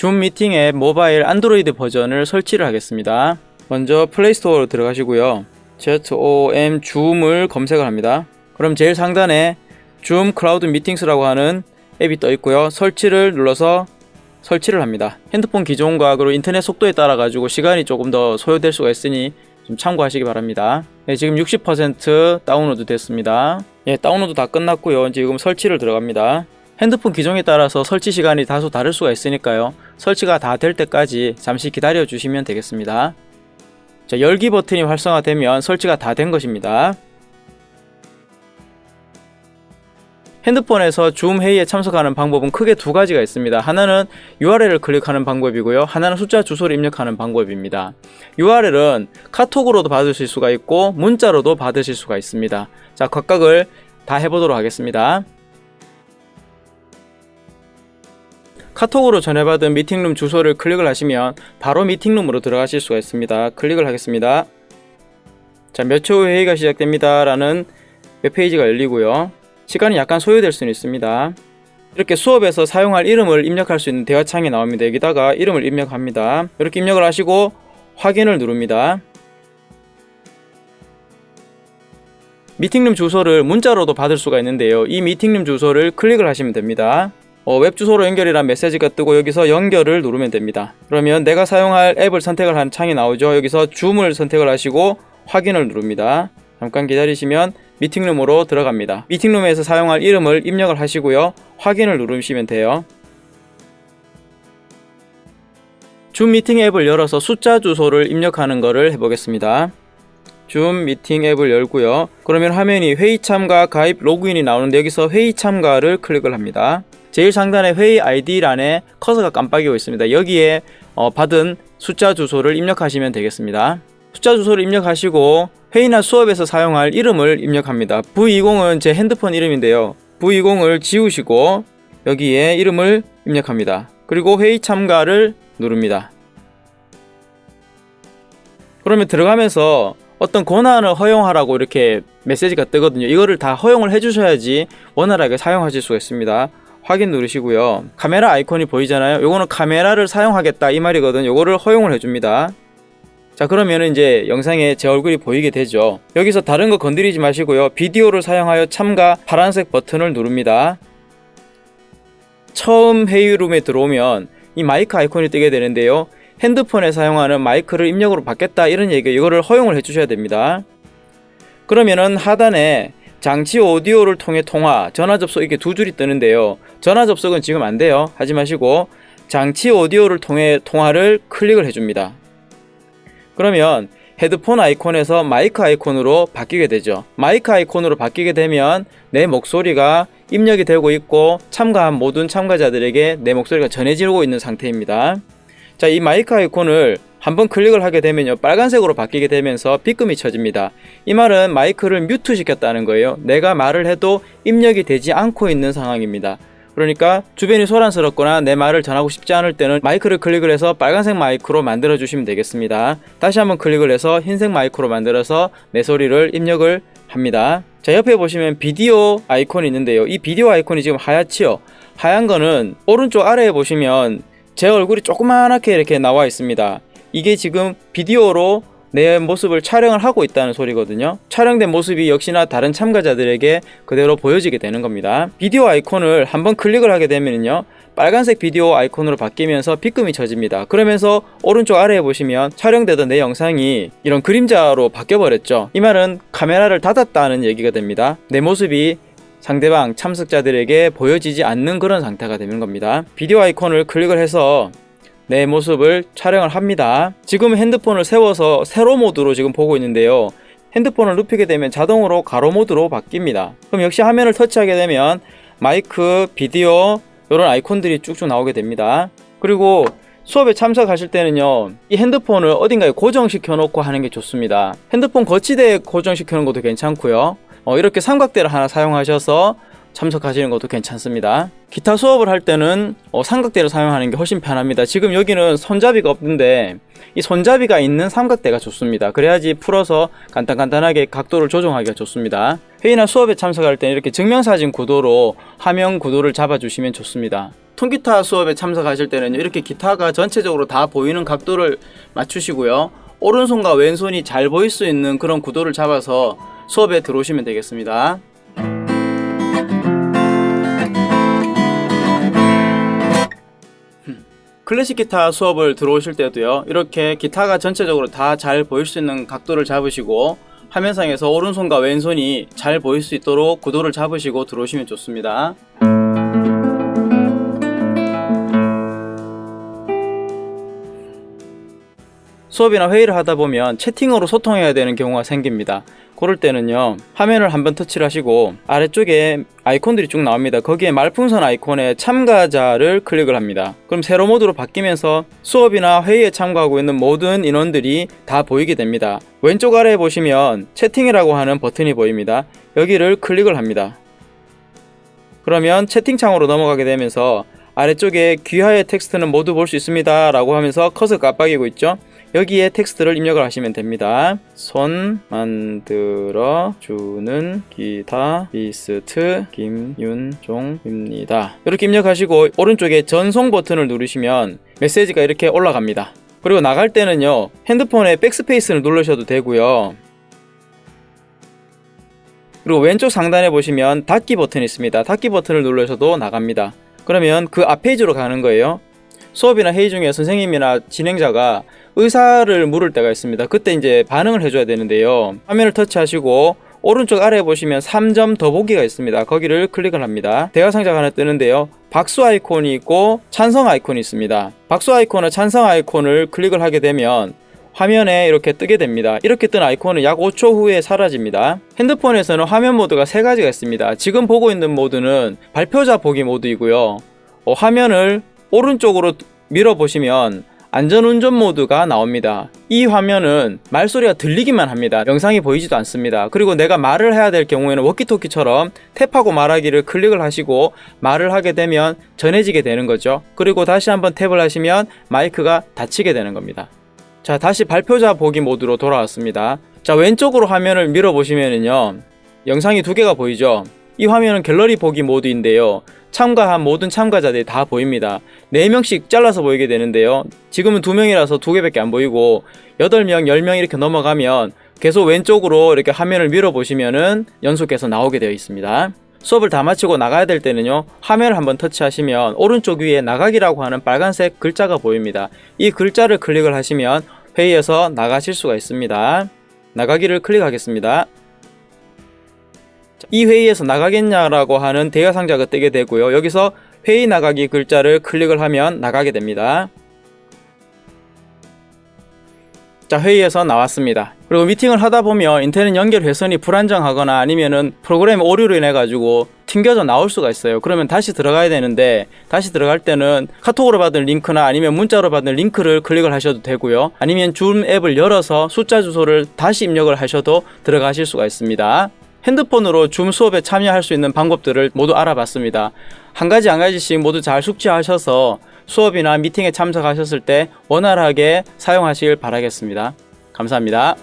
줌 미팅 앱 모바일 안드로이드 버전을 설치를 하겠습니다. 먼저 플레이스토어로 들어가시고요. ZOOM 줌을 검색을 합니다. 그럼 제일 상단에 ZOOM Cloud Meetings라고 하는 앱이 떠 있고요. 설치를 눌러서 설치를 합니다. 핸드폰 기종과 그리고 인터넷 속도에 따라 가지고 시간이 조금 더 소요될 수가 있으니 좀 참고하시기 바랍니다. 네, 지금 60% 다운로드 됐습니다. 예, 다운로드 다 끝났고요. 지금 설치를 들어갑니다. 핸드폰 기종에 따라서 설치 시간이 다소 다를 수가 있으니까요. 설치가 다 될 때까지 잠시 기다려 주시면 되겠습니다. 자, 열기 버튼이 활성화되면 설치가 다 된 것입니다. 핸드폰에서 줌 회의에 참석하는 방법은 크게 두 가지가 있습니다. 하나는 URL을 클릭하는 방법이고요. 하나는 숫자 주소를 입력하는 방법입니다. URL은 카톡으로도 받으실 수가 있고 문자로도 받으실 수가 있습니다. 자, 각각을 다 해보도록 하겠습니다. 카톡으로 전해받은 미팅룸 주소를 클릭을 하시면 바로 미팅룸으로 들어가실 수가 있습니다. 클릭을 하겠습니다. 자, 몇 초 후 회의가 시작됩니다. 라는 웹페이지가 열리고요. 시간이 약간 소요될 수는 있습니다. 이렇게 수업에서 사용할 이름을 입력할 수 있는 대화창이 나옵니다. 여기다가 이름을 입력합니다. 이렇게 입력을 하시고 확인을 누릅니다. 미팅룸 주소를 문자로도 받을 수가 있는데요. 이 미팅룸 주소를 클릭을 하시면 됩니다. 어, 웹 주소로 연결이란 메시지가 뜨고 여기서 연결을 누르면 됩니다. 그러면 내가 사용할 앱을 선택을 한 창이 나오죠. 여기서 줌을 선택을 하시고 확인을 누릅니다. 잠깐 기다리시면 미팅룸으로 들어갑니다. 미팅룸에서 사용할 이름을 입력을 하시고요. 확인을 누르시면 돼요. 줌 미팅 앱을 열어서 숫자 주소를 입력하는 것을 해보겠습니다. 줌 미팅 앱을 열고요. 그러면 화면이 회의 참가 가입 로그인이 나오는데 여기서 회의 참가를 클릭을 합니다. 제일 상단에 회의 아이디란에 커서가 깜빡이고 있습니다. 여기에 어, 받은 숫자 주소를 입력하시면 되겠습니다. 숫자 주소를 입력하시고 회의나 수업에서 사용할 이름을 입력합니다. V20은 제 핸드폰 이름인데요. V20을 지우시고 여기에 이름을 입력합니다. 그리고 회의 참가를 누릅니다. 그러면 들어가면서 어떤 권한을 허용하라고 이렇게 메시지가 뜨거든요. 이거를 다 허용을 해주셔야지 원활하게 사용하실 수가 있습니다. 확인 누르시고요. 카메라 아이콘이 보이잖아요. 요거는 카메라를 사용하겠다 이 말이거든요. 요거를 허용을 해줍니다. 자 그러면 이제 영상에 제 얼굴이 보이게 되죠 여기서 다른 거 건드리지 마시고요 비디오를 사용하여 참가 파란색 버튼을 누릅니다 처음 회의룸에 들어오면 이 마이크 아이콘이 뜨게 되는데요 핸드폰에 사용하는 마이크를 입력으로 받겠다 이런 얘기 이거를 허용을 해 주셔야 됩니다 그러면은 하단에 장치 오디오를 통해 통화 전화 접속 이렇게 두 줄이 뜨는데요. 전화 접속은 지금 안 돼요. 하지 마시고 장치 오디오를 통해 통화를 클릭을 해줍니다. 그러면 헤드폰 아이콘에서 마이크 아이콘으로 바뀌게 되죠. 마이크 아이콘으로 바뀌게 되면 내 목소리가 입력이 되고 있고 참가한 모든 참가자들에게 내 목소리가 전해지고 있는 상태입니다. 자 이 마이크 아이콘을 한번 클릭을 하게 되면요 빨간색으로 바뀌게 되면서 빗금이 쳐집니다. 이 말은 마이크를 mute 시켰다는 거예요. 내가 말을 해도 입력이 되지 않고 있는 상황입니다. 그러니까 주변이 소란스럽거나 내 말을 전하고 싶지 않을 때는 마이크를 클릭을 해서 빨간색 마이크로 만들어 주시면 되겠습니다. 다시 한번 클릭을 해서 흰색 마이크로 만들어서 내 소리를 입력을 합니다. 자 옆에 보시면 비디오 아이콘이 있는데요. 이 비디오 아이콘이 지금 하얗지요? 하얀 거는 오른쪽 아래에 보시면 제 얼굴이 조그만하게 이렇게 나와 있습니다 이게 지금 비디오로 내 모습을 촬영을 하고 있다는 소리거든요. 촬영된 모습이 역시나 다른 참가자들에게 그대로 보여지게 되는 겁니다. 비디오 아이콘을 한번 클릭을 하게 되면요 빨간색 비디오 아이콘으로 바뀌면서 빗금이 쳐집니다. 그러면서 오른쪽 아래에 보시면 촬영되던 내 영상이 이런 그림자로 바뀌어 버렸죠. 이 말은 카메라를 닫았다는 얘기가 됩니다. 내 모습이 상대방 참석자들에게 보여지지 않는 그런 상태가 되는 겁니다. 비디오 아이콘을 클릭을 해서 내 모습을 촬영을 합니다. 지금 핸드폰을 세워서 세로 모드로 지금 보고 있는데요. 핸드폰을 눕히게 되면 자동으로 가로 모드로 바뀝니다. 그럼 역시 화면을 터치하게 되면 마이크, 비디오 이런 아이콘들이 쭉쭉 나오게 됩니다. 그리고 수업에 참석하실 때는요 이 핸드폰을 어딘가에 고정시켜 놓고 하는 게 좋습니다. 핸드폰 거치대에 고정시켜 놓은 것도 괜찮고요. 어, 이렇게 삼각대를 하나 사용하셔서 참석하시는 것도 괜찮습니다. 기타 수업을 할 때는 어, 삼각대를 사용하는 게 훨씬 편합니다. 지금 여기는 손잡이가 없는데 이 손잡이가 있는 삼각대가 좋습니다. 그래야지 풀어서 간단간단하게 각도를 조정하기가 좋습니다. 회의나 수업에 참석할 때는 이렇게 증명사진 구도로 화면 구도를 잡아 주시면 좋습니다. 통기타 수업에 참석하실 때는 이렇게 기타가 전체적으로 다 보이는 각도를 맞추시고요. 오른손과 왼손이 잘 보일 수 있는 그런 구도를 잡아서 수업에 들어오시면 되겠습니다. 클래식 기타 수업을 들어오실 때도요 이렇게 기타가 전체적으로 다 잘 보일 수 있는 각도를 잡으시고 화면상에서 오른손과 왼손이 잘 보일 수 있도록 구도를 잡으시고 들어오시면 좋습니다. 수업이나 회의를 하다 보면 채팅으로 소통해야 되는 경우가 생깁니다 그럴 때는요 화면을 한번 터치를 하시고 아래쪽에 아이콘들이 쭉 나옵니다. 거기에 말풍선 아이콘에 참가자를 클릭을 합니다. 그럼 세로 모드로 바뀌면서 수업이나 회의에 참가하고 있는 모든 인원들이 다 보이게 됩니다. 왼쪽 아래에 보시면 채팅이라고 하는 버튼이 보입니다. 여기를 클릭을 합니다. 그러면 채팅창으로 넘어가게 되면서 아래쪽에 귀하의 텍스트는 모두 볼 수 있습니다 라고 하면서 커서 깜빡이고 있죠 여기에 텍스트를 입력을 하시면 됩니다. 손 만들어 주는 기타리스트 김윤종입니다. 이렇게 입력하시고 오른쪽에 전송 버튼을 누르시면 메시지가 이렇게 올라갑니다. 그리고 나갈 때는요 핸드폰에 백스페이스를 누르셔도 되고요. 그리고 왼쪽 상단에 보시면 닫기 버튼이 있습니다. 닫기 버튼을 누르셔도 나갑니다. 그러면 그 앞 페이지로 가는 거예요. 수업이나 회의 중에 선생님이나 진행자가 의사를 물을 때가 있습니다. 그때 이제 반응을 해줘야 되는데요. 화면을 터치하시고 오른쪽 아래에 보시면 3점 더보기가 있습니다. 거기를 클릭을 합니다. 대화 상자가 하나 뜨는데요. 박수 아이콘이 있고 찬성 아이콘이 있습니다. 박수 아이콘과 찬성 아이콘을 클릭을 하게 되면 화면에 이렇게 뜨게 됩니다. 이렇게 뜬 아이콘은 약 5초 후에 사라집니다. 핸드폰에서는 화면 모드가 세 가지가 있습니다. 지금 보고 있는 모드는 발표자 보기 모드이고요. 어, 화면을 오른쪽으로 밀어 보시면 안전운전 모드가 나옵니다. 이 화면은 말소리가 들리기만 합니다. 영상이 보이지도 않습니다. 그리고 내가 말을 해야 될 경우에는 워키토키처럼 탭하고 말하기를 클릭을 하시고 말을 하게 되면 전해지게 되는 거죠. 그리고 다시 한번 탭을 하시면 마이크가 닫히게 되는 겁니다. 자 다시 발표자 보기 모드로 돌아왔습니다. 자 왼쪽으로 화면을 밀어 보시면은요 영상이 두 개가 보이죠. 이 화면은 갤러리 보기 모드인데요. 참가한 모든 참가자들이 다 보입니다. 4명씩 잘라서 보이게 되는데요. 지금은 2명이라서 2개밖에 안 보이고 8명, 10명 이렇게 넘어가면 계속 왼쪽으로 이렇게 화면을 밀어보시면은 연속해서 나오게 되어 있습니다. 수업을 다 마치고 나가야 될 때는요 화면을 한번 터치하시면 오른쪽 위에 나가기라고 하는 빨간색 글자가 보입니다 이 글자를 클릭을 하시면 회의에서 나가실 수가 있습니다 나가기를 클릭하겠습니다 이 회의에서 나가겠냐라고 하는 대화 상자가 뜨게 되고요. 여기서 회의 나가기 글자를 클릭을 하면 나가게 됩니다. 자 회의에서 나왔습니다. 그리고 미팅을 하다 보면 인터넷 연결 회선이 불안정하거나 아니면은 프로그램 오류로 인해 가지고 튕겨져 나올 수가 있어요. 그러면 다시 들어가야 되는데 다시 들어갈 때는 카톡으로 받은 링크나 아니면 문자로 받은 링크를 클릭을 하셔도 되고요. 아니면 줌 앱을 열어서 숫자 주소를 다시 입력을 하셔도 들어가실 수가 있습니다. 핸드폰으로 줌 수업에 참여할 수 있는 방법들을 모두 알아봤습니다. 한 가지 한 가지씩 모두 잘 숙지하셔서 수업이나 미팅에 참석하셨을 때 원활하게 사용하시길 바라겠습니다. 감사합니다.